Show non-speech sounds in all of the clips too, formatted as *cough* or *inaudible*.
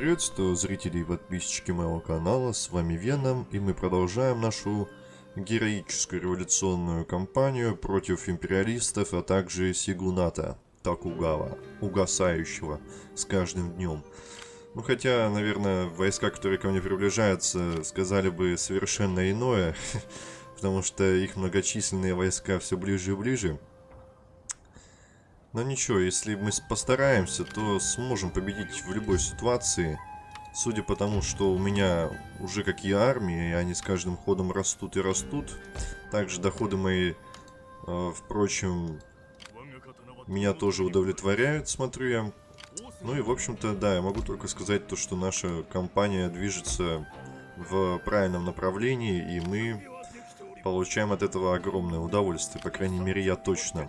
приветствую зрителей и подписчики моего канала, с вами Веном, и мы продолжаем нашу героическую революционную кампанию против империалистов, а также Сигуната Такугава, угасающего с каждым днем. Ну хотя, наверное, войска, которые ко мне приближаются, сказали бы совершенно иное, *laughs* потому что их многочисленные войска все ближе и ближе. Но ничего, если мы постараемся, то сможем победить в любой ситуации. Судя по тому, что у меня уже какие армии, и они с каждым ходом растут и растут. Также доходы мои, э, впрочем, меня тоже удовлетворяют, смотрю я. Ну и, в общем-то, да, я могу только сказать то, что наша компания движется в правильном направлении, и мы получаем от этого огромное удовольствие, по крайней мере, я точно.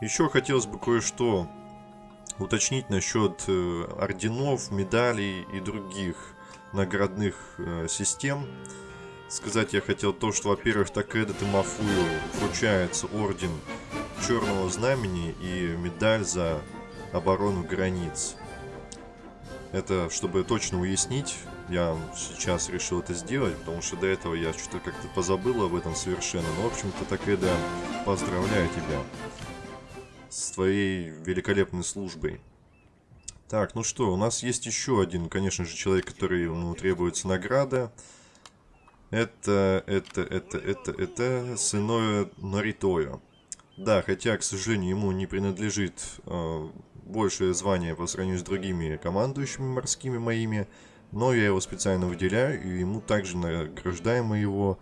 Еще хотелось бы кое-что уточнить насчет э, орденов, медалей и других наградных э, систем. Сказать я хотел то, что, во-первых, Такеда Тимофую вручается орден Черного Знамени и медаль за оборону границ. Это, чтобы точно уяснить, я сейчас решил это сделать, потому что до этого я что-то как-то позабыл об этом совершенно. Но, в общем-то, Такеда, поздравляю тебя с твоей великолепной службой. Так, ну что, у нас есть еще один, конечно же, человек, который ему требуется награда. Это, это, это, это, это Сыноя Наритоя. Да, хотя, к сожалению, ему не принадлежит э, большее звание по сравнению с другими командующими морскими моими, но я его специально выделяю, и ему также награждаем мы его.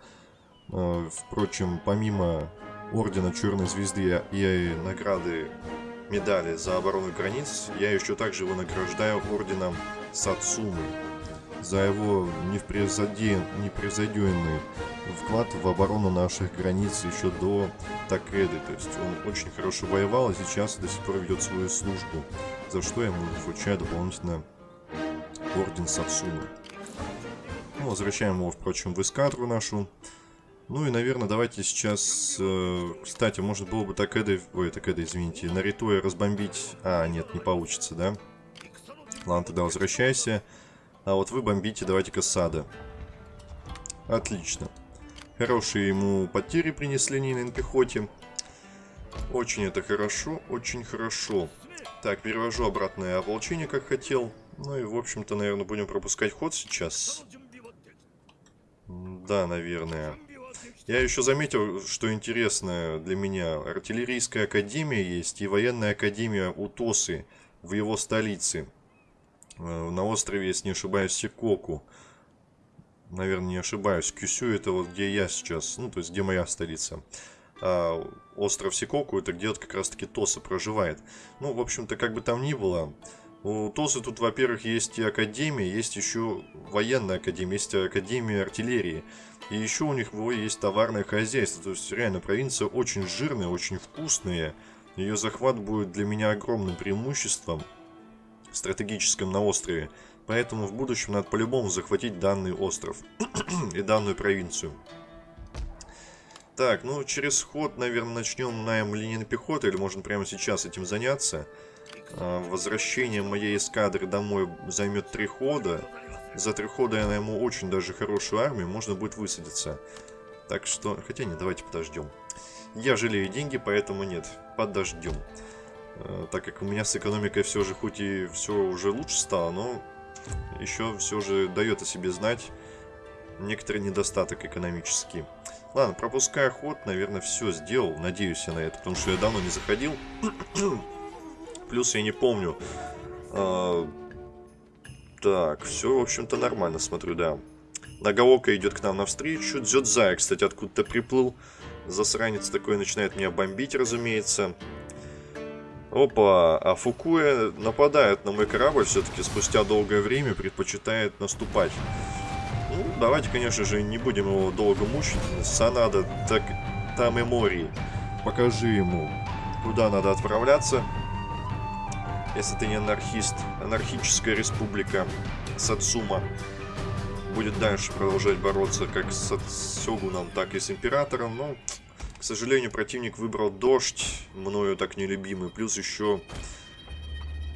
Э, впрочем, помимо Ордена Черной Звезды и награды медали за оборону границ, я еще также его награждаю Орденом Сацумы за его непревзойденный вклад в оборону наших границ еще до Такеды. То есть он очень хорошо воевал и сейчас до сих пор ведет свою службу, за что ему вручаю дополнительно Орден Сацумы. Ну, возвращаем его, впрочем, в эскадру нашу. Ну и, наверное, давайте сейчас... Э, кстати, может было бы так Такеда... Ой, Такеда, извините. Наритуя разбомбить... А, нет, не получится, да? Ладно, тогда возвращайся. А вот вы бомбите, давайте-ка сада. Отлично. Хорошие ему потери принесли не на пехоте. Очень это хорошо, очень хорошо. Так, перевожу обратное ополчение, как хотел. Ну и, в общем-то, наверное, будем пропускать ход сейчас. Да, наверное. Я еще заметил, что интересно для меня. Артиллерийская академия есть и военная академия Утосы в его столице. Э, на острове, если не ошибаюсь, Сикоку. Наверное, не ошибаюсь. Кюсю это вот где я сейчас, ну, то есть где моя столица. А остров Сикоку это где вот как раз таки Тоса проживает. Ну, в общем-то, как бы там ни было, у Тосы тут, во-первых, есть и академия, есть еще военная академия, есть академия артиллерии. И еще у них есть товарное хозяйство. То есть, реально, провинция очень жирная, очень вкусная. Ее захват будет для меня огромным преимуществом стратегическим на острове. Поэтому в будущем надо по-любому захватить данный остров *clears throat* и данную провинцию. Так, ну через ход, наверное, начнем найм линейной пехоты, или можно прямо сейчас этим заняться. А, возвращение моей эскадры домой займет три хода. За три хода я найму очень даже хорошую армию, можно будет высадиться. Так что, хотя не, давайте подождем. Я жалею деньги, поэтому нет, подождем. А, так как у меня с экономикой все же, хоть и все уже лучше стало, но еще все же дает о себе знать некоторый недостаток экономический. Ладно, пропуская ход, наверное, все сделал. Надеюсь я на это, потому что я давно не заходил. *clears throat* Плюс я не помню. А, так, все, в общем-то, нормально, смотрю, да. Нагаока идет к нам навстречу. Дзюдзай, кстати, откуда-то приплыл. Засранец такой начинает меня бомбить, разумеется. Опа, а Фукуя нападает на мой корабль все-таки спустя долгое время, предпочитает наступать. Ну, давайте, конечно же, не будем его долго мучить. Санада, так там и море. Покажи ему, куда надо отправляться. Если ты не анархист. Анархическая республика Сацума будет дальше продолжать бороться как с Сёгуном, так и с Императором. Но, к сожалению, противник выбрал дождь, мною так нелюбимый. Плюс еще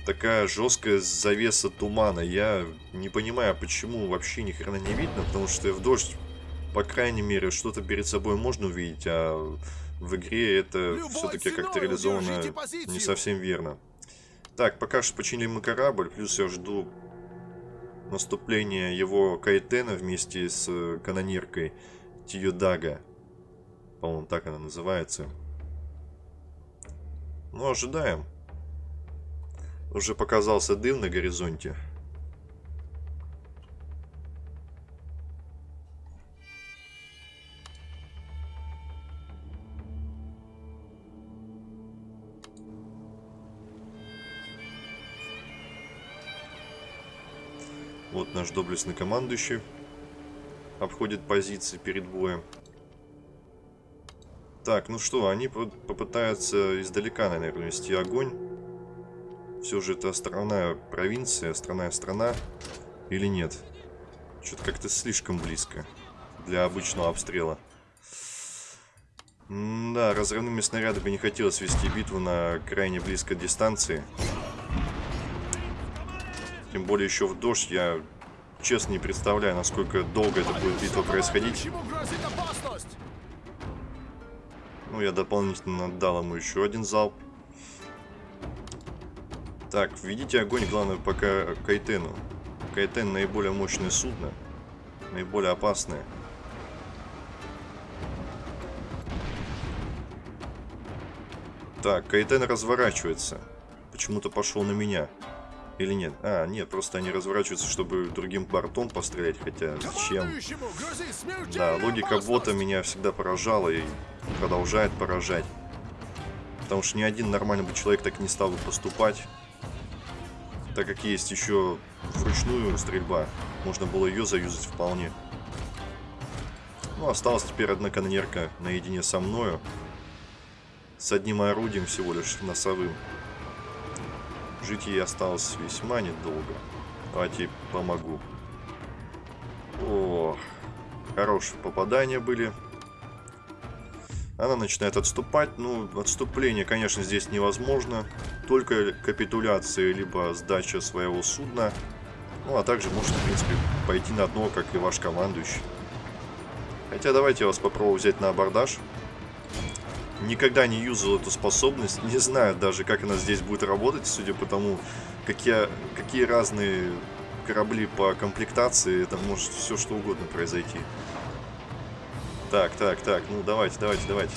такая жесткая завеса тумана. Я не понимаю, почему вообще ни хрена не видно, потому что в дождь, по крайней мере, что-то перед собой можно увидеть, а в игре это все-таки как-то реализовано не совсем верно. Так, пока что починили мы корабль, плюс я жду наступления его Кайтена вместе с канониркой Тиюдага. По-моему, так она называется. Ну, ожидаем. Уже показался дым на горизонте. Наш доблестный командующий обходит позиции перед боем. Так, ну что, они попытаются издалека, наверное, вести огонь. Все же это островная провинция, островная страна. Или нет? Что-то как-то слишком близко для обычного обстрела. М да, разрывными снарядами не хотелось вести битву на крайне близкой дистанции. Тем более еще в дождь я честно не представляю, насколько долго это будет битва происходить. Ну, я дополнительно отдал ему еще один залп. Так, введите огонь, главное, пока Кайтену. Кайтен наиболее мощное судно. Наиболее опасное. Так, Кайтен разворачивается. Почему-то пошел на меня. Или нет? А, нет, просто они разворачиваются, чтобы другим бортом пострелять, хотя зачем? Да, логика бота меня всегда поражала и продолжает поражать. Потому что ни один нормальный бы человек так не стал бы поступать. Так как есть еще вручную стрельба, можно было ее заюзать вполне. Ну, осталась теперь одна канонерка наедине со мною. С одним орудием всего лишь носовым. Жить ей осталось весьма недолго. Давайте помогу. О, хорошие попадания были. Она начинает отступать. Ну, отступление, конечно, здесь невозможно. Только капитуляция, либо сдача своего судна. Ну, а также может, в принципе, пойти на дно, как и ваш командующий. Хотя давайте я вас попробую взять на абордаж. Никогда не юзал эту способность. Не знаю даже, как она здесь будет работать, судя по тому, какие, какие разные корабли по комплектации. Это может все что угодно произойти. Так, так, так. Ну, давайте, давайте, давайте.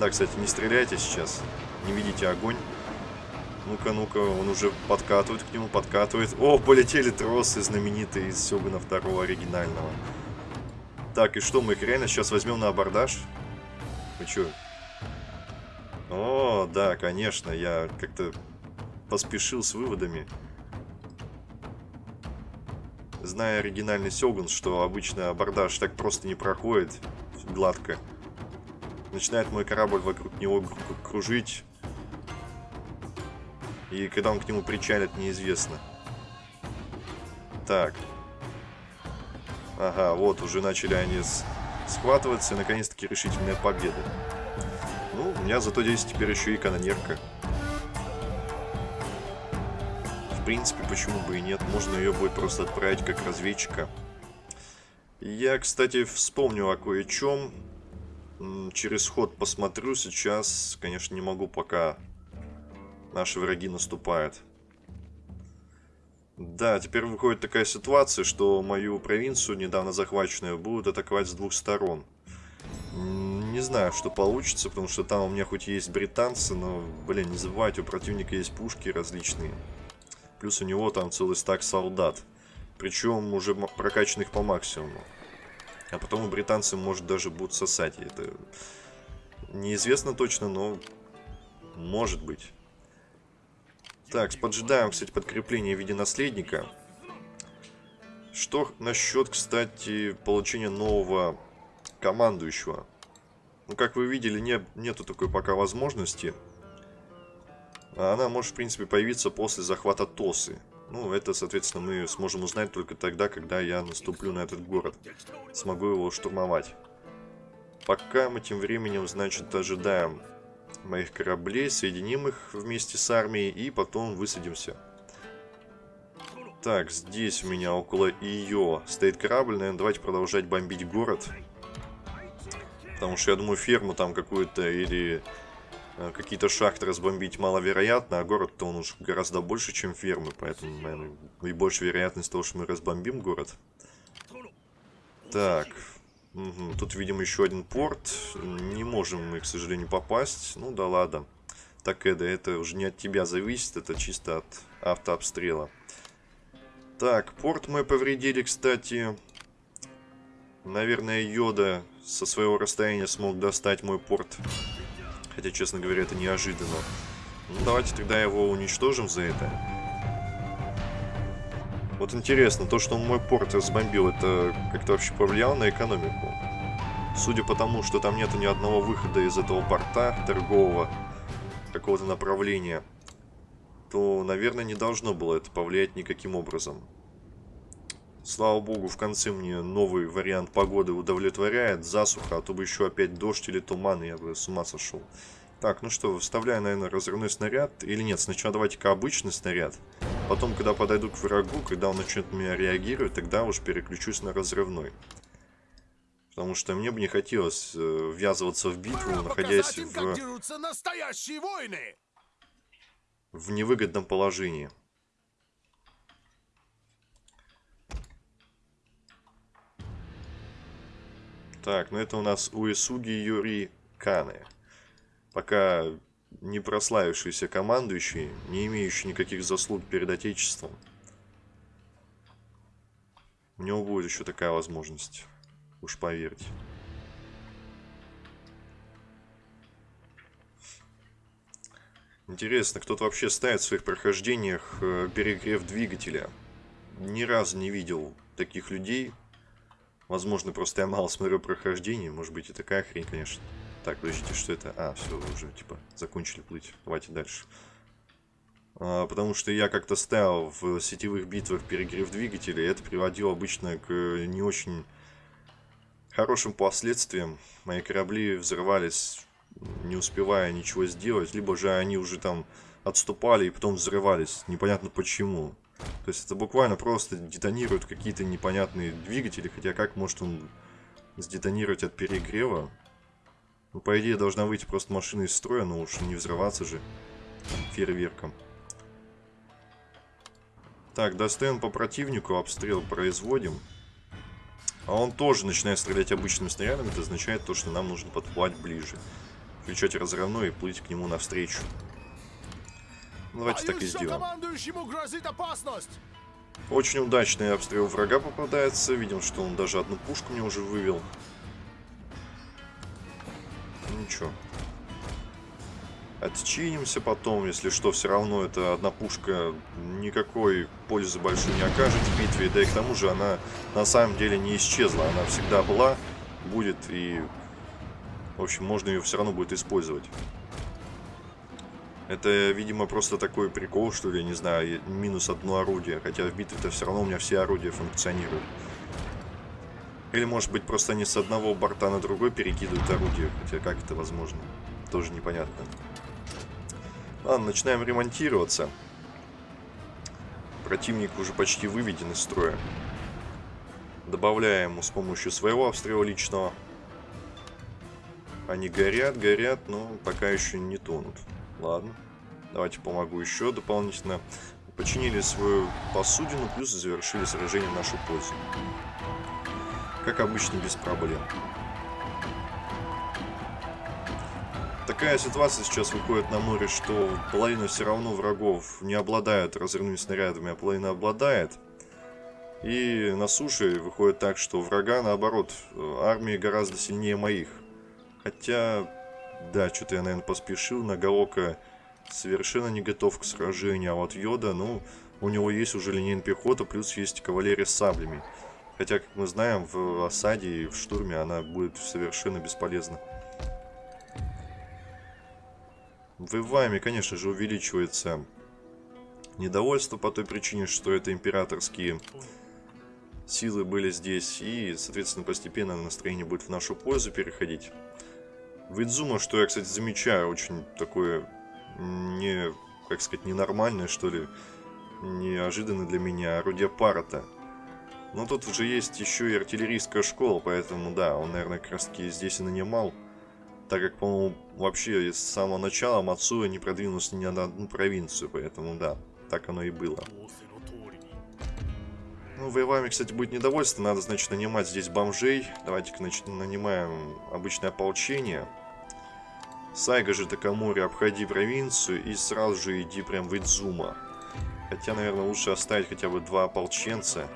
Да, кстати, не стреляйте сейчас. Не видите огонь. Ну-ка, ну-ка, он уже подкатывает к нему, подкатывает. О, полетели тросы знаменитые из Сёгуна второго оригинального. Так, и что, мы их реально сейчас возьмем на абордаж? Вы чё, о, да, конечно, я как-то поспешил с выводами. Зная оригинальный Сёгун, что обычно абордаж так просто не проходит гладко. Начинает мой корабль вокруг него кружить. И когда он к нему причалит, неизвестно. Так. Ага, вот, уже начали они схватываться, и наконец-таки решительная победа. У меня зато здесь теперь еще и канонерка. В принципе, почему бы и нет. Можно ее будет просто отправить как разведчика. Я, кстати, вспомню о кое-чем. Через ход посмотрю. Сейчас, конечно, не могу, пока наши враги наступают. Да, теперь выходит такая ситуация, что мою провинцию, недавно захваченную, будут атаковать с двух сторон. Не знаю, что получится, потому что там у меня хоть есть британцы, но, блин, не забывайте, у противника есть пушки различные. Плюс у него там целый стак солдат. Причем уже прокачанных по максимуму. А потом у британцы, может, даже будут сосать. Это неизвестно точно, но может быть. Так, поджидаем, кстати, подкрепление в виде наследника. Что насчет, кстати, получения нового командующего. Ну, как вы видели, не, нету такой пока возможности. Она может, в принципе, появиться после захвата Тосы. Ну, это, соответственно, мы сможем узнать только тогда, когда я наступлю на этот город. Смогу его штурмовать. Пока мы тем временем, значит, ожидаем моих кораблей, соединим их вместе с армией и потом высадимся. Так, здесь у меня около ее стоит корабль. Наверное, давайте продолжать бомбить город. Потому что я думаю, ферму там какую-то или э, какие-то шахты разбомбить маловероятно, а город-то он уж гораздо больше, чем фермы. Поэтому, наверное, и больше вероятность того, что мы разбомбим город. Так. Угу. Тут видим еще один порт. Не можем мы, к сожалению, попасть. Ну да ладно. Так, это, это уже не от тебя зависит, это чисто от автообстрела. Так, порт мы повредили, кстати. Наверное, Йода со своего расстояния смог достать мой порт. Хотя, честно говоря, это неожиданно. Ну, давайте тогда его уничтожим за это. Вот интересно, то, что он мой порт разбомбил, это как-то вообще повлияло на экономику? Судя по тому, что там нету ни одного выхода из этого порта торгового, какого-то направления, то, наверное, не должно было это повлиять никаким образом. Слава богу, в конце мне новый вариант погоды удовлетворяет. Засуха, а то бы еще опять дождь или туман, я бы с ума сошел. Так, ну что, вставляю, наверное, разрывной снаряд. Или нет, сначала давайте-ка обычный снаряд. Потом, когда подойду к врагу, когда он начнет меня реагировать, тогда уж переключусь на разрывной. Потому что мне бы не хотелось э, ввязываться в битву, находясь в в невыгодном положении. Так, ну это у нас Уэсуги Юри Каны. Пока не прославившийся командующий, не имеющий никаких заслуг перед Отечеством. У него будет еще такая возможность. Уж поверьте. Интересно, кто-то вообще ставит в своих прохождениях э, перегрев двигателя. Ни разу не видел таких людей. Возможно, просто я мало смотрю прохождение. Может быть и такая хрень, конечно. Так, подождите, что это? А, все, уже, типа, закончили плыть. Давайте дальше. А, потому что я как-то ставил в сетевых битвах перегрев двигателя, и это приводило обычно к не очень хорошим последствиям. Мои корабли взрывались не успевая ничего сделать, либо же они уже там отступали и потом взрывались, непонятно почему. То есть это буквально просто детонируют какие-то непонятные двигатели, хотя как может он сдетонировать от перегрева? Ну, по идее, должна выйти просто машина из строя, но уж не взрываться же фейерверком. Так, достаем по противнику, обстрел производим. А он тоже начинает стрелять обычными снарядами, это означает то, что нам нужно подплывать ближе включать разрывной и плыть к нему навстречу. Ну, давайте так и сделаем. Очень удачный обстрел врага попадается. Видим, что он даже одну пушку мне уже вывел. Ничего. Отчинимся потом, если что, все равно эта одна пушка никакой пользы большой не окажет в битве. Да и к тому же она на самом деле не исчезла. Она всегда была, будет и в общем, можно ее все равно будет использовать. Это, видимо, просто такой прикол, что ли, не знаю, минус одно орудие. Хотя в битве-то все равно у меня все орудия функционируют. Или, может быть, просто они с одного борта на другой перекидывают орудие. Хотя как это возможно? Тоже непонятно. Ладно, начинаем ремонтироваться. Противник уже почти выведен из строя. Добавляем ему с помощью своего обстрела личного. Они горят, горят, но пока еще не тонут. Ладно. Давайте помогу еще дополнительно. Починили свою посудину, плюс завершили сражение в нашу пользу. Как обычно, без проблем. Такая ситуация сейчас выходит на море, что половина все равно врагов не обладает разрывными снарядами, а половина обладает. И на суше выходит так, что врага, наоборот, армии гораздо сильнее моих. Хотя, да, что-то я, наверное, поспешил. Нагаока совершенно не готов к сражению. А вот Йода, ну, у него есть уже линейная пехота, плюс есть кавалерия с саблями. Хотя, как мы знаем, в осаде и в штурме она будет совершенно бесполезна. В Иваме, конечно же, увеличивается недовольство по той причине, что это императорские силы были здесь. И, соответственно, постепенно настроение будет в нашу пользу переходить. В Идзума, что я, кстати, замечаю, очень такое не, как сказать, ненормальное, что ли, неожиданно для меня орудие Парата. Но тут уже есть еще и артиллерийская школа, поэтому да, он, наверное, как раз таки здесь и нанимал. Так как, по-моему, вообще с самого начала Мацуя не продвинулся ни на одну провинцию, поэтому да, так оно и было. Ну, воевами, кстати, будет недовольство. Надо, значит, нанимать здесь бомжей. Давайте-ка, значит, нанимаем обычное ополчение. Сайга же Такамори, обходи провинцию и сразу же иди прям в Идзума. Хотя, наверное, лучше оставить хотя бы два ополченца.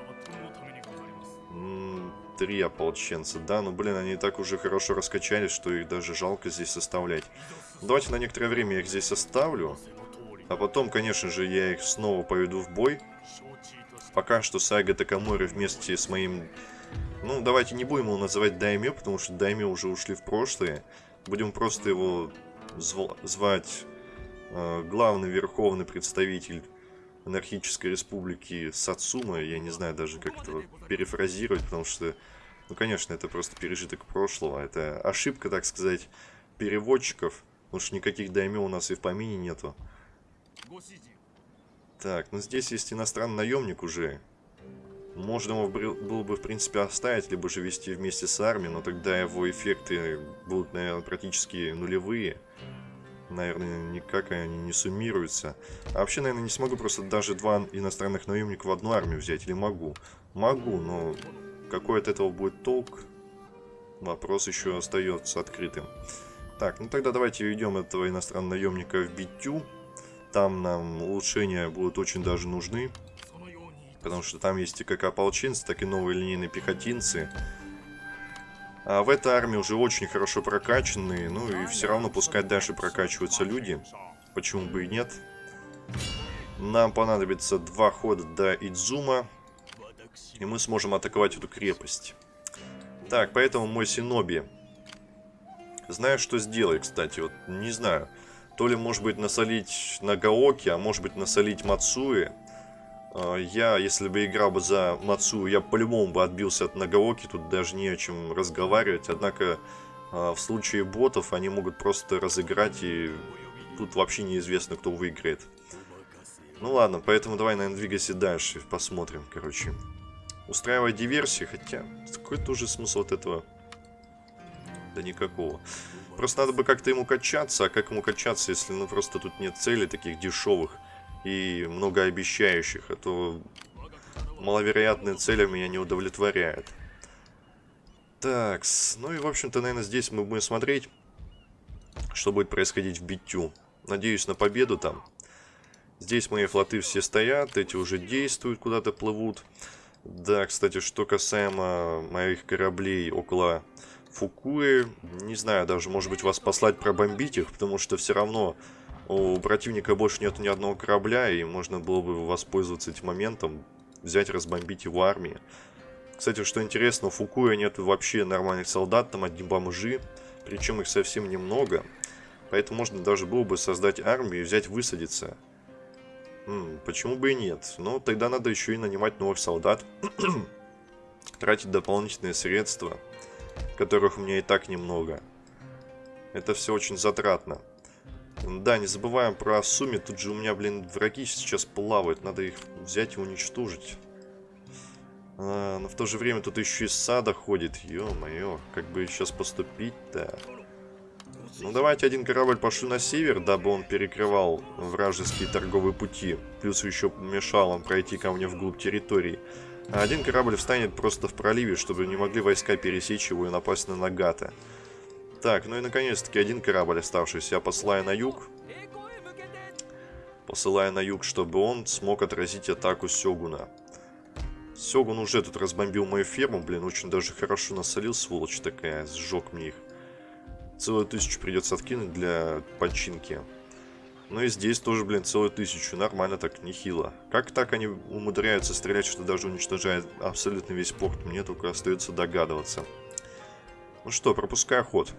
три ополченца, да, но, блин, они так уже хорошо раскачались, что их даже жалко здесь составлять. Давайте на некоторое время я их здесь оставлю. А потом, конечно же, я их снова поведу в бой. Пока что Сайга Такамори вместе с моим... Ну, давайте не будем его называть Даймё, потому что Даймё уже ушли в прошлое. Будем просто его звать э, главный верховный представитель анархической республики Сацума. Я не знаю даже, как это перефразировать, потому что, ну, конечно, это просто пережиток прошлого. Это ошибка, так сказать, переводчиков, потому что никаких даймё у нас и в помине нету. Так, ну здесь есть иностранный наемник уже. Можно его было бы, в принципе, оставить, либо же вести вместе с армией, но тогда его эффекты будут, наверное, практически нулевые. Наверное, никак они не суммируются. А вообще, наверное, не смогу просто даже два иностранных наемника в одну армию взять. Или могу? Могу, но какой от этого будет толк? Вопрос еще остается открытым. Так, ну тогда давайте ведем этого иностранного наемника в битю. Там нам улучшения будут очень даже нужны. Потому что там есть и как ополченцы, так и новые линейные пехотинцы. А в этой армии уже очень хорошо прокачанные. Ну и все равно пускай дальше прокачиваются люди. Почему бы и нет. Нам понадобится два хода до Идзума. И мы сможем атаковать эту крепость. Так, поэтому мой Синоби. Знаю, что сделать, кстати. Вот не знаю. То ли, может быть, насолить Нагаоки, а может быть, насолить Мацуи. А, я, если бы играл бы за Мацу, я по-любому бы отбился от Нагаоки, тут даже не о чем разговаривать. Однако, а, в случае ботов, они могут просто разыграть, и тут вообще неизвестно, кто выиграет. Ну ладно, поэтому давай, наверное, двигайся дальше, посмотрим, короче. Устраивать диверсии, хотя, какой тоже смысл от этого? Да никакого. Просто надо бы как-то ему качаться, а как ему качаться, если ну просто тут нет целей таких дешевых и многообещающих, а то маловероятные цели меня не удовлетворяют. Так, ну и в общем-то, наверное, здесь мы будем смотреть, что будет происходить в битю. Надеюсь на победу там. Здесь мои флоты все стоят, эти уже действуют, куда-то плывут. Да, кстати, что касаемо моих кораблей около Фукуи, не знаю, даже, может быть, вас послать пробомбить их, потому что все равно у противника больше нет ни одного корабля, и можно было бы воспользоваться этим моментом, взять, разбомбить его армии. Кстати, что интересно, у Фукуя нет вообще нормальных солдат, там одни бомжи, причем их совсем немного. Поэтому можно даже было бы создать армию и взять высадиться. М -м, почему бы и нет? Но тогда надо еще и нанимать новых солдат. *clears throat* Тратить дополнительные средства которых у меня и так немного. Это все очень затратно. Да, не забываем про сумме. Тут же у меня, блин, враги сейчас плавают. Надо их взять и уничтожить. А, но в то же время тут еще и сада ходит. Ё-моё, как бы сейчас поступить-то? Ну, давайте один корабль пошлю на север, дабы он перекрывал вражеские торговые пути. Плюс еще мешал он пройти ко мне вглубь территории. А один корабль встанет просто в проливе, чтобы не могли войска пересечь его и напасть на Нагата. Так, ну и наконец-таки один корабль оставшийся я посылаю на юг. Посылаю на юг, чтобы он смог отразить атаку Сёгуна. Сёгун уже тут разбомбил мою ферму, блин, очень даже хорошо насолил, сволочь такая, сжег мне их. Целую тысячу придется откинуть для починки. Ну и здесь тоже, блин, целую тысячу. Нормально так, нехило. Как так они умудряются стрелять, что даже уничтожает абсолютно весь порт? Мне только остается догадываться. Ну что, пропускаю ход.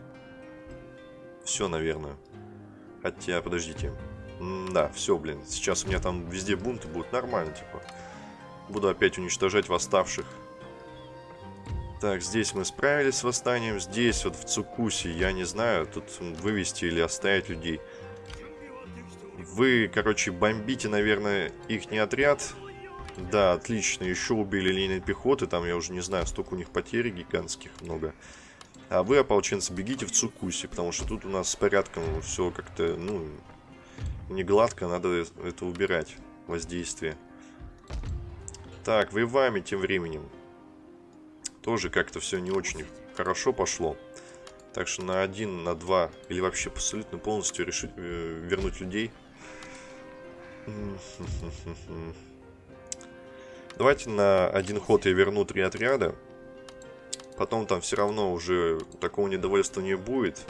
Все, наверное. Хотя, подождите. М да, все, блин. Сейчас у меня там везде бунты будут. Нормально, типа. Буду опять уничтожать восставших. Так, здесь мы справились с восстанием. Здесь, вот в Цукусе, я не знаю, тут вывести или оставить людей. Вы, короче, бомбите, наверное, их не отряд. Да, отлично. Еще убили линии пехоты. Там, я уже не знаю, столько у них потерь гигантских много. А вы, ополченцы, бегите в Цукусе, потому что тут у нас с порядком все как-то, ну, не гладко. Надо это убирать, воздействие. Так, вы вами тем временем. Тоже как-то все не очень хорошо пошло. Так что на один, на два, или вообще абсолютно полностью решить э, вернуть людей. Давайте на один ход я верну три отряда. Потом там все равно уже такого недовольства не будет.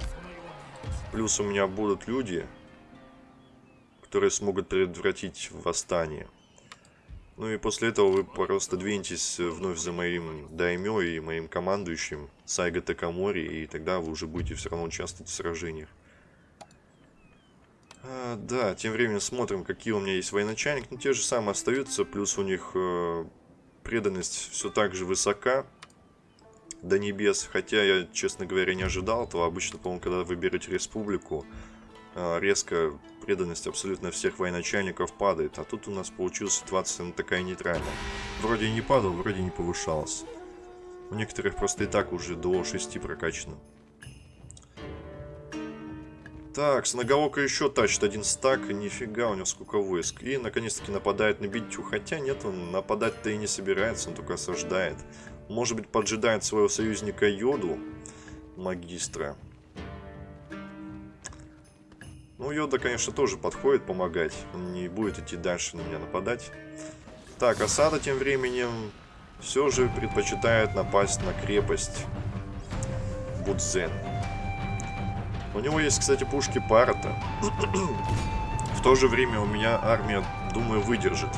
Плюс у меня будут люди, которые смогут предотвратить восстание. Ну и после этого вы просто двинетесь вновь за моим даймё и моим командующим Сайга Такамори, и тогда вы уже будете все равно участвовать в сражениях. А, да, тем временем смотрим, какие у меня есть военачальник. Ну, те же самые остаются, плюс у них э, преданность все так же высока до небес. Хотя я, честно говоря, не ожидал этого. Обычно, по-моему, когда вы берете республику, э, резко преданность абсолютно всех военачальников падает. А тут у нас получилась ситуация ну, такая нейтральная. Вроде не падал, вроде не повышалась. У некоторых просто и так уже до 6 прокачано. Так, с Нагаока еще тащит один стак. Нифига, у него сколько войск. И, наконец-таки, нападает на Битю. Хотя нет, он нападать-то и не собирается, он только осаждает. Может быть, поджидает своего союзника Йоду, магистра. Ну, Йода, конечно, тоже подходит помогать. Он не будет идти дальше на меня нападать. Так, осада тем временем все же предпочитает напасть на крепость Будзен. У него есть, кстати, пушки Парата. В то же время у меня армия, думаю, выдержит.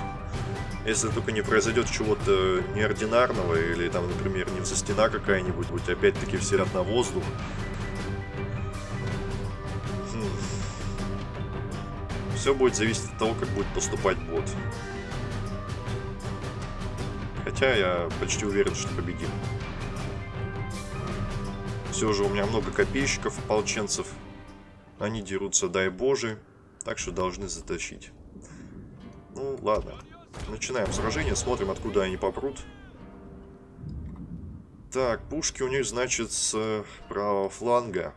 Если только не произойдет чего-то неординарного, или там, например, не стена какая-нибудь, будь опять-таки все ряд на воздух, Все будет зависеть от того, как будет поступать бот. Хотя я почти уверен, что победим. Все же у меня много копейщиков, ополченцев. Они дерутся, дай боже. Так что должны затащить. Ну, ладно. Начинаем сражение, смотрим, откуда они попрут. Так, пушки у них, значит, с правого фланга.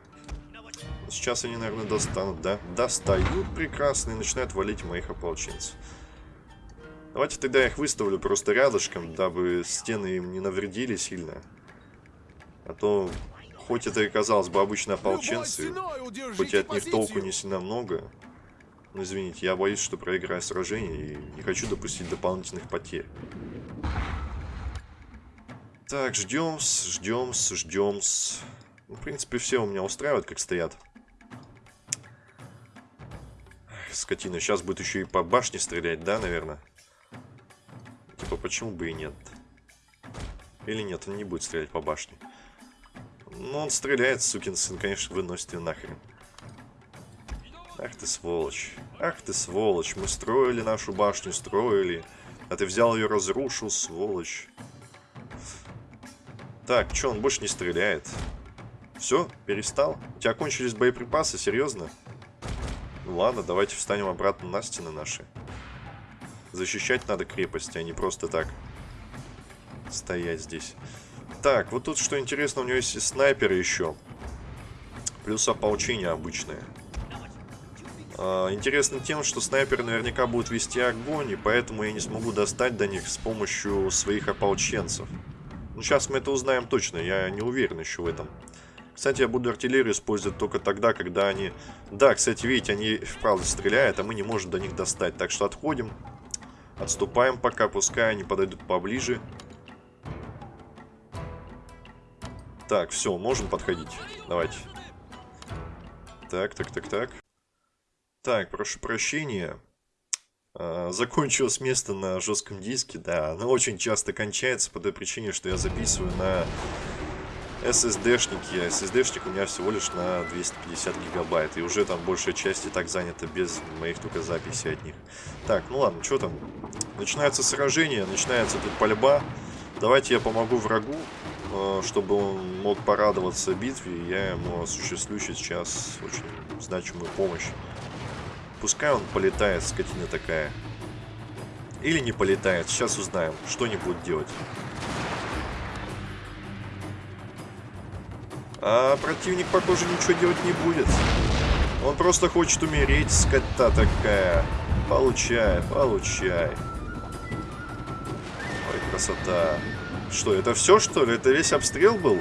Сейчас они, наверное, достанут, да? Достают прекрасно и начинают валить моих ополченцев. Давайте тогда я их выставлю просто рядышком, дабы стены им не навредили сильно. А то, хоть это и казалось бы обычно ополченцы, хоть и от них толку не сильно много, но извините, я боюсь, что проиграю сражение и не хочу допустить дополнительных потерь. Так, ждем, ждем, ждем. Ну, в принципе, все у меня устраивают, как стоят скотина. Сейчас будет еще и по башне стрелять, да, наверное? Типа, почему бы и нет? Или нет, он не будет стрелять по башне. Ну, он стреляет, сукин сын, конечно, выносит ее нахрен. Ах ты сволочь. Ах ты сволочь. Мы строили нашу башню, строили. А ты взял ее, разрушил, сволочь. Так, что, он больше не стреляет? Все, перестал? У тебя кончились боеприпасы, серьезно? Ну ладно, давайте встанем обратно на стены наши. Защищать надо крепости, а не просто так стоять здесь. Так, вот тут что интересно, у него есть и снайперы еще. Плюс ополчение обычное. А, интересно тем, что снайперы наверняка будут вести огонь, и поэтому я не смогу достать до них с помощью своих ополченцев. Ну, сейчас мы это узнаем точно, я не уверен еще в этом. Кстати, я буду артиллерию использовать только тогда, когда они... Да, кстати, видите, они вправду стреляют, а мы не можем до них достать. Так что отходим. Отступаем пока, пускай они подойдут поближе. Так, все, можем подходить. Давайте. Так, так, так, так. Так, прошу прощения. А, закончилось место на жестком диске, да. Оно очень часто кончается по той причине, что я записываю на SSD-шники. SSD-шник у меня всего лишь на 250 гигабайт. И уже там большая часть и так занята без моих только записей от них. Так, ну ладно, что там? Начинается сражение, начинается тут пальба. Давайте я помогу врагу. Э, чтобы он мог порадоваться битве, я ему осуществлю сейчас очень значимую помощь. Пускай он полетает, скотина такая. Или не полетает, сейчас узнаем, что они будут делать. А противник, похоже, ничего делать не будет. Он просто хочет умереть, скота такая. Получай, получай. Ой, красота. Что, это все, что ли? Это весь обстрел был?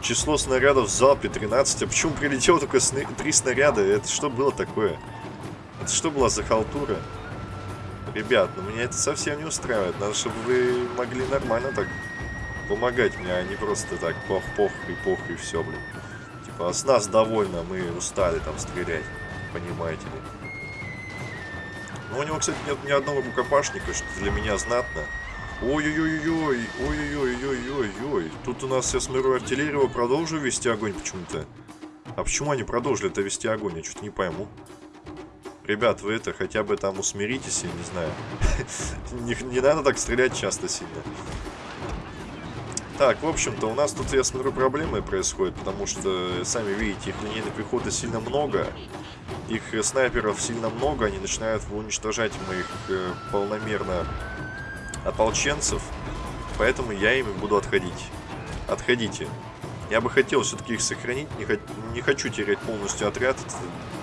Число снарядов в залпе 13. А почему прилетело только сны... 3 снаряда? Это что было такое? Это что была за халтура? Ребят, ну меня это совсем не устраивает. Надо, чтобы вы могли нормально так помогать мне, а не просто так пох-пох и пох и все, блин. Типа, а с нас довольно, мы устали там стрелять, понимаете ли. Ну, у него, кстати, нет ни одного рукопашника, что для меня знатно. Ой-ой-ой-ой, ой-ой-ой-ой-ой-ой. Тут у нас, я смотрю, артиллерию продолжу вести огонь почему-то. А почему они продолжили это вести огонь? Я что-то не пойму. Ребят, вы это, хотя бы там усмиритесь, я не знаю. *laughs* не, не надо так стрелять часто сильно. Так, в общем-то, у нас тут, я смотрю, проблемы происходят, потому что, сами видите, их линейной пехоты сильно много, их снайперов сильно много, они начинают уничтожать моих э, полномерно ополченцев, поэтому я ими буду отходить. Отходите. Я бы хотел все-таки их сохранить, не, хо не хочу терять полностью отряд,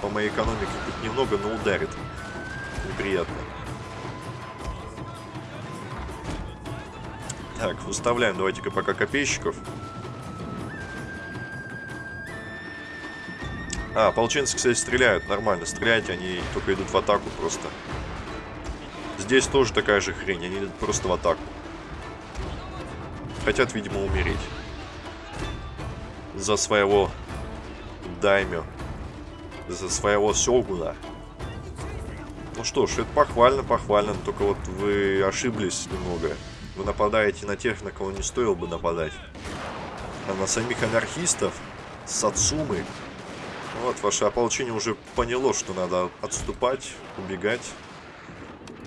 по моей экономике тут немного, но ударит. Неприятно. Так, выставляем давайте-ка пока копейщиков. А, ополченцы, кстати, стреляют. Нормально, стреляйте, они только идут в атаку просто. Здесь тоже такая же хрень, они просто в атаку. Хотят, видимо, умереть. За своего даймё. За своего сёгуна. Ну что ж, это похвально, похвально. Только вот вы ошиблись немного. Вы нападаете на тех, на кого не стоило бы нападать. А на самих анархистов, Сацумы. Вот, ваше ополчение уже поняло, что надо отступать, убегать.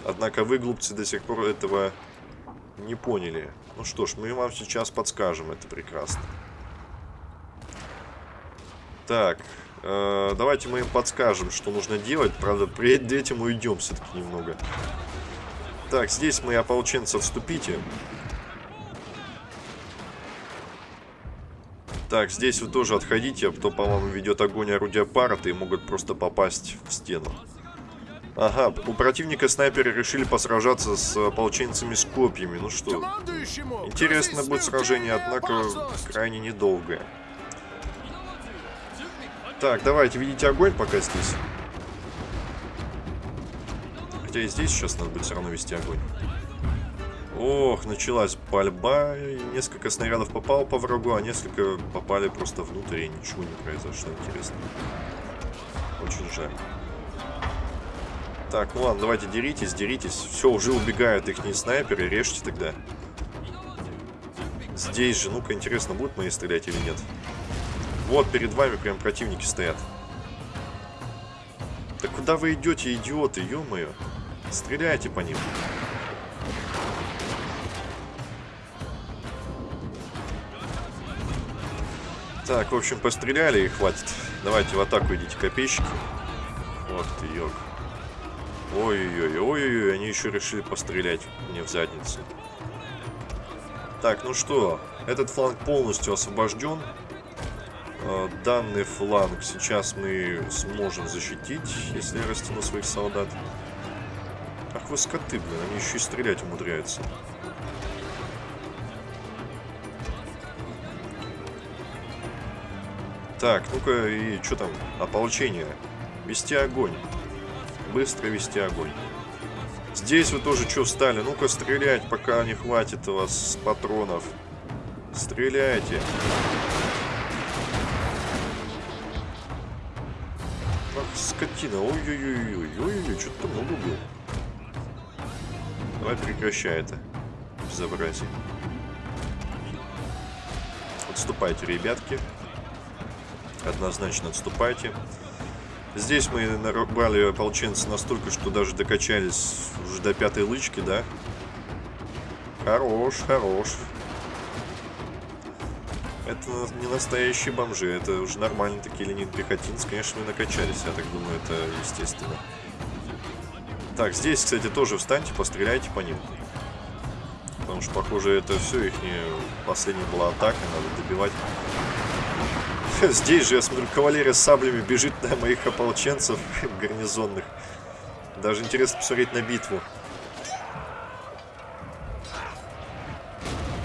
Однако вы, глупцы, до сих пор этого не поняли. Ну что ж, мы вам сейчас подскажем, это прекрасно. Так, э, давайте мы им подскажем, что нужно делать. Правда, перед этим уйдем все-таки немного. Так, здесь мы, ополченцы, отступите. Так, здесь вы тоже отходите, а то, по-моему, ведет огонь орудия парата и могут просто попасть в стену. Ага, у противника снайперы решили посражаться с ополченцами с копьями. Ну что, интересно будет сражение, однако крайне недолгое. Так, давайте, видите огонь пока здесь. Хотя и здесь сейчас надо будет все равно вести огонь. Ох, началась пальба. Несколько снарядов попало по врагу, а несколько попали просто внутрь, и ничего не произошло. Интересно. Очень жаль. Так, ну ладно, давайте деритесь, деритесь. Все, уже убегают их не снайперы, режьте тогда. Здесь же, ну-ка, интересно, будут мои стрелять или нет. Вот, перед вами прям противники стоят. Да куда вы идете, идиоты, ё-моё? Стреляйте по ним. Так, в общем, постреляли и хватит. Давайте в атаку идите, копейщики. Ох ты, ёк. Ой-ой-ой, ой-ой-ой, они еще решили пострелять мне в задницу. Так, ну что, этот фланг полностью освобожден. А, данный фланг сейчас мы сможем защитить, если я растяну своих солдат. Ах вы скоты, блин, они еще и стрелять умудряются. Так, ну-ка, и что там? Ополчение. Вести огонь. Быстро вести огонь. Здесь вы тоже что встали? Ну-ка, стрелять, пока не хватит у вас патронов. Стреляйте. Ах, скотина. Ой-ой-ой. Ой-ой-ой, что-то много было. Давай прекращай это. Безобразие. Отступайте, ребятки. Однозначно отступайте. Здесь мы нарубали ополченцы настолько, что даже докачались уже до пятой лычки, да? Хорош, хорош. Это не настоящие бомжи, это уже нормальные такие ленин пехотинцы. Конечно, мы накачались, я так думаю, это естественно. Так, здесь, кстати, тоже встаньте, постреляйте по ним. Потому что, похоже, это все, их последняя была атака, надо добивать. *laughs* Здесь же, я смотрю, кавалерия с саблями бежит на моих ополченцев *laughs* гарнизонных. Даже интересно посмотреть на битву.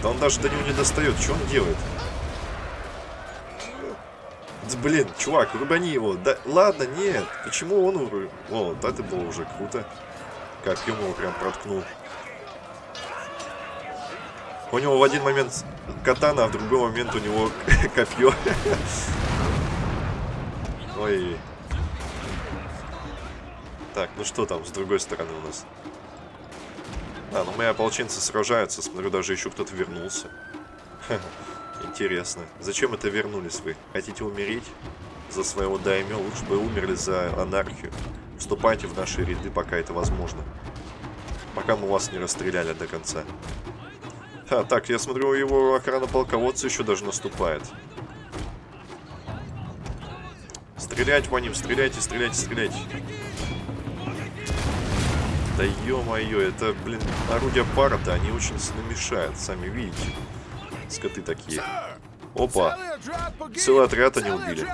Да он даже до него не достает. Что он делает? Да, блин, чувак, рубани его. Да ладно, нет. Почему он? О, вот это было уже круто. Как ему прям проткнул. У него в один момент катана, а в другой момент у него *laughs* копье. *laughs* Ой. Так, ну что там с другой стороны у нас? А, ну мои ополченцы сражаются. Смотрю, даже еще кто-то вернулся. *laughs* Интересно. Зачем это вернулись вы? Хотите умереть за своего даймё? Лучше бы умерли за анархию. Вступайте в наши ряды, пока это возможно. Пока мы вас не расстреляли до конца. А, так, я смотрю, его охрана полководца еще даже наступает. Стрелять по ним, стреляйте, стреляйте, стреляйте. Да ё-моё, это, блин, орудия пара-то, они очень намешают, сами видите. Скоты такие. Опа, целый отряд они убили.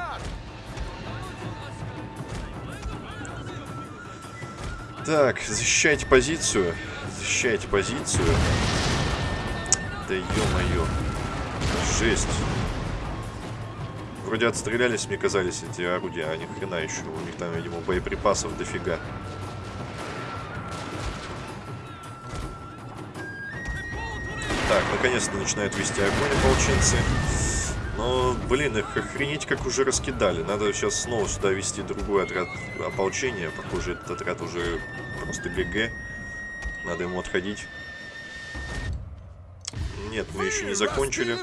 Так, защищайте позицию. Защищайте позицию. Да ё-моё. Жесть. Вроде отстрелялись, мне казались эти орудия, а ни хрена еще. У них там, видимо, боеприпасов дофига. Так, наконец-то начинают вести огонь ополченцы. Но, блин, их охренеть как уже раскидали. Надо сейчас снова сюда вести другой отряд ополчения. Похоже, этот отряд уже просто ГГ. Надо ему отходить. Нет, мы еще не закончили.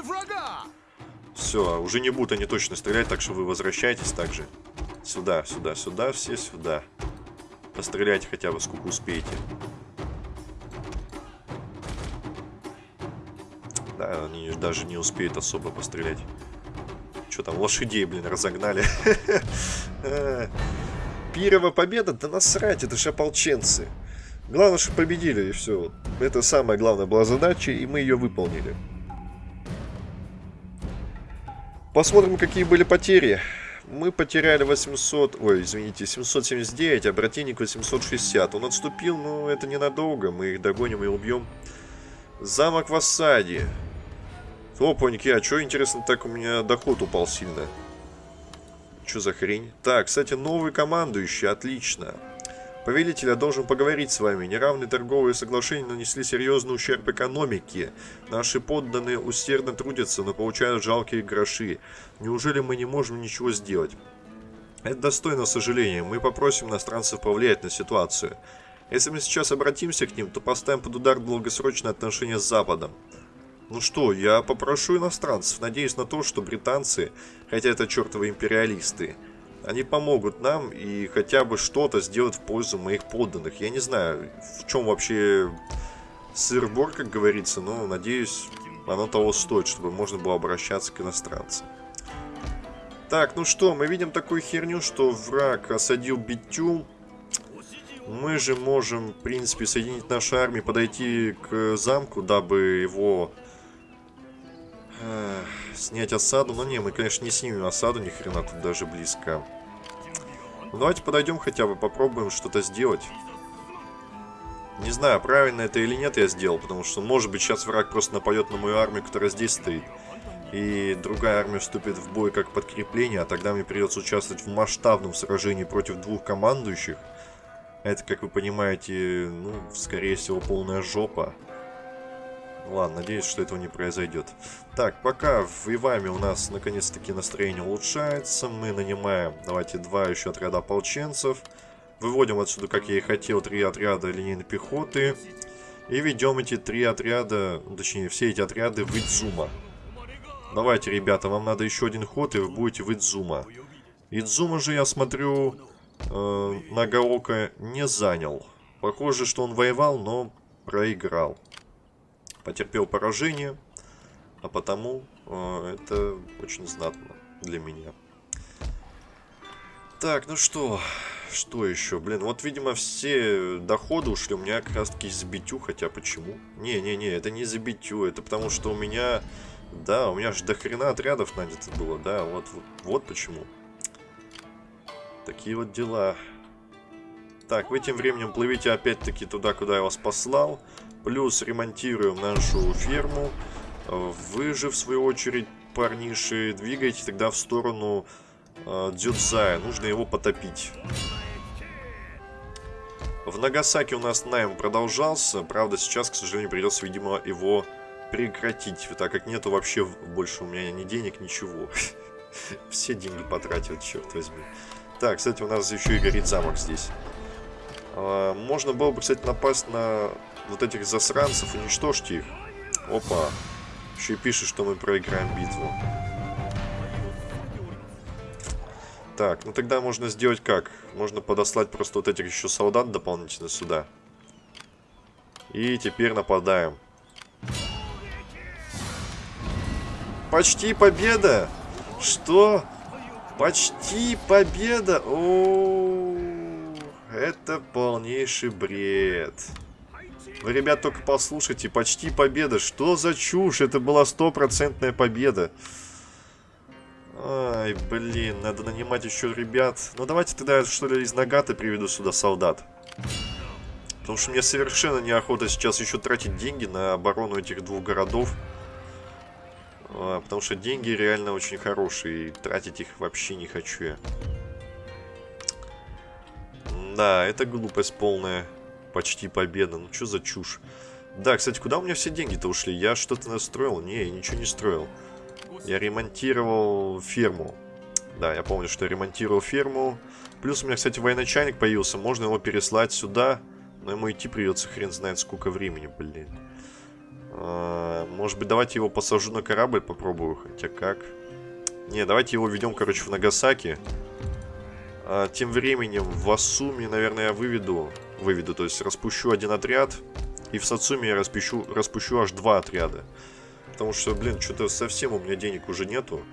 Все, уже не будут они точно стрелять, так что вы возвращайтесь также. Сюда, сюда, сюда, все сюда. Постреляйте хотя бы сколько успеете. Да, они даже не успеют особо пострелять. Что там, лошадей, блин, разогнали. *laughs* Пирова победа? Да насрать, это же ополченцы. Главное, что победили, и все. Это самая главная была задача, и мы ее выполнили. Посмотрим, какие были потери. Мы потеряли 800... Ой, извините, 779, а противник 860. Он отступил, но это ненадолго. Мы их догоним и убьем. Замок в осаде. Опаньки, а что, интересно, так у меня доход упал сильно? Что за хрень? Так, кстати, новый командующий, отлично. Повелитель, я должен поговорить с вами. Неравные торговые соглашения нанесли серьезный ущерб экономике. Наши подданные усердно трудятся, но получают жалкие гроши. Неужели мы не можем ничего сделать? Это достойно сожаления. Мы попросим иностранцев повлиять на ситуацию. Если мы сейчас обратимся к ним, то поставим под удар долгосрочные отношения с Западом. Ну что, я попрошу иностранцев. Надеюсь на то, что британцы, хотя это чертовы империалисты, они помогут нам и хотя бы что-то сделают в пользу моих подданных. Я не знаю, в чем вообще сыр-бор, как говорится, но надеюсь, оно того стоит, чтобы можно было обращаться к иностранцам. Так, ну что, мы видим такую херню, что враг осадил Битюм. Мы же можем, в принципе, соединить наши армии, подойти к замку, дабы его э, снять осаду. Но не, мы, конечно, не снимем осаду, ни хрена тут даже близко. Ну, давайте подойдем хотя бы, попробуем что-то сделать. Не знаю, правильно это или нет я сделал, потому что, может быть, сейчас враг просто нападет на мою армию, которая здесь стоит. И другая армия вступит в бой как подкрепление, а тогда мне придется участвовать в масштабном сражении против двух командующих. Это, как вы понимаете, ну, скорее всего, полная жопа. Ладно, надеюсь, что этого не произойдет. Так, пока в Иваме у нас наконец-таки настроение улучшается. Мы нанимаем, давайте, два еще отряда ополченцев. Выводим отсюда, как я и хотел, три отряда линейной пехоты. И ведем эти три отряда, ну, точнее, все эти отряды в Идзума. Давайте, ребята, вам надо еще один ход, и вы будете в Идзума. Идзума же, я смотрю, э, Нагаока не занял. Похоже, что он воевал, но проиграл. Потерпел поражение, а потому э, это очень знатно для меня. Так, ну что, что еще? Блин, вот, видимо, все доходы ушли у меня как раз таки из битю, хотя почему? Не-не-не, это не за битю, это потому что у меня... Да, у меня же до хрена отрядов нанято было, да, вот, вот, вот почему. Такие вот дела. Так, вы тем временем плывите опять-таки туда, куда я вас послал. Плюс ремонтируем нашу ферму. Вы же, в свою очередь, парниши, двигайте тогда в сторону э, Дзюдзая. Нужно его потопить. В Нагасаке у нас найм продолжался. Правда, сейчас, к сожалению, придется, видимо, его прекратить. Так как нету вообще больше у меня ни денег, ничего. *laughs* Все деньги потратил, черт возьми. Так, кстати, у нас еще и горит замок здесь. А, можно было бы, кстати, напасть на вот этих засранцев, уничтожьте их. Опа. Еще и пишет, что мы проиграем битву. Так, ну тогда можно сделать как? Можно подослать просто вот этих еще солдат дополнительно сюда. И теперь нападаем. Почти победа! Что? Почти победа! О, это полнейший бред. Вы, ребят, только послушайте. Почти победа. Что за чушь? Это была стопроцентная победа. Ай, блин, надо нанимать еще ребят. Ну, давайте тогда, что ли, из Нагата приведу сюда солдат. Потому что мне совершенно неохота сейчас еще тратить деньги на оборону этих двух городов. А, потому что деньги реально очень хорошие, и тратить их вообще не хочу я. Да, это глупость полная. Почти победа. Ну, что за чушь? Да, кстати, куда у меня все деньги-то ушли? Я что-то настроил? Не, я ничего не строил. Я ремонтировал ферму. Да, я помню, что я ремонтировал ферму. Плюс у меня, кстати, военачальник появился. Можно его переслать сюда. Но ему идти придется хрен знает сколько времени, блин. А, может быть, давайте его посажу на корабль, попробую. Хотя как? Не, давайте его ведем, короче, в Нагасаки. А, тем временем в Асуме, наверное, я выведу. Выведу, то есть распущу один отряд. И в Сацуме я распущу, распущу аж два отряда. Потому что, блин, что-то совсем у меня денег уже нету.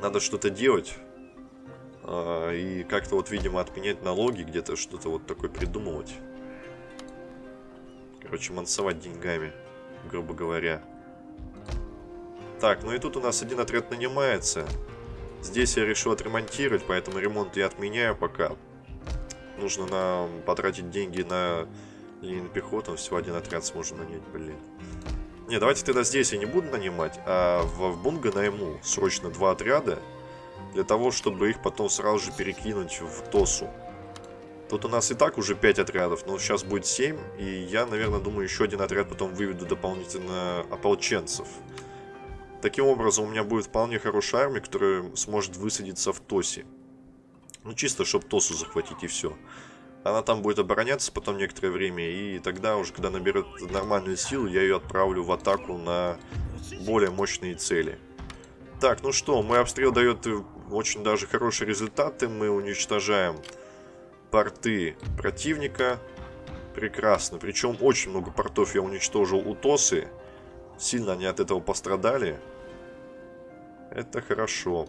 Надо что-то делать. А, и как-то вот, видимо, отменять налоги, где-то что-то вот такое придумывать. Короче, мансовать деньгами, грубо говоря. Так, ну и тут у нас один отряд нанимается. Здесь я решил отремонтировать, поэтому ремонт я отменяю пока. Нужно нам потратить деньги на линейную пехоту. Всего один отряд сможем нанять, блин. Не, давайте тогда здесь я не буду нанимать, а в, в Бунга найму срочно два отряда. Для того, чтобы их потом сразу же перекинуть в Тосу. Тут у нас и так уже 5 отрядов, но сейчас будет 7. И я, наверное, думаю, еще один отряд потом выведу дополнительно ополченцев. Таким образом, у меня будет вполне хорошая армия, которая сможет высадиться в Тосе. Ну, чисто, чтобы Тосу захватить, и все. Она там будет обороняться потом некоторое время, и тогда уже, когда наберет нормальную силу, я ее отправлю в атаку на более мощные цели. Так, ну что, мой обстрел дает очень даже хорошие результаты. Мы уничтожаем порты противника. Прекрасно. Причем очень много портов я уничтожил у Тосы. Сильно они от этого пострадали. Это хорошо.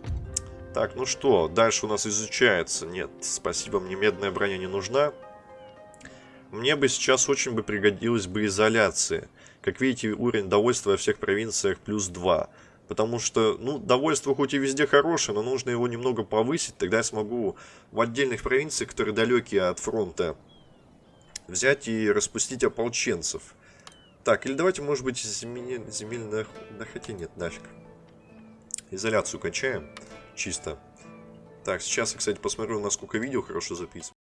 Так, ну что, дальше у нас изучается. Нет, спасибо, мне медная броня не нужна. Мне бы сейчас очень бы пригодилась бы изоляция. Как видите, уровень довольства во всех провинциях плюс 2. Потому что, ну, довольство хоть и везде хорошее, но нужно его немного повысить. Тогда я смогу в отдельных провинциях, которые далекие от фронта, взять и распустить ополченцев. Так, или давайте, может быть, земель... земельных... Да хотя нет, нафиг. Изоляцию качаем. Чисто. Так, сейчас я, кстати, посмотрю, насколько видео хорошо записано.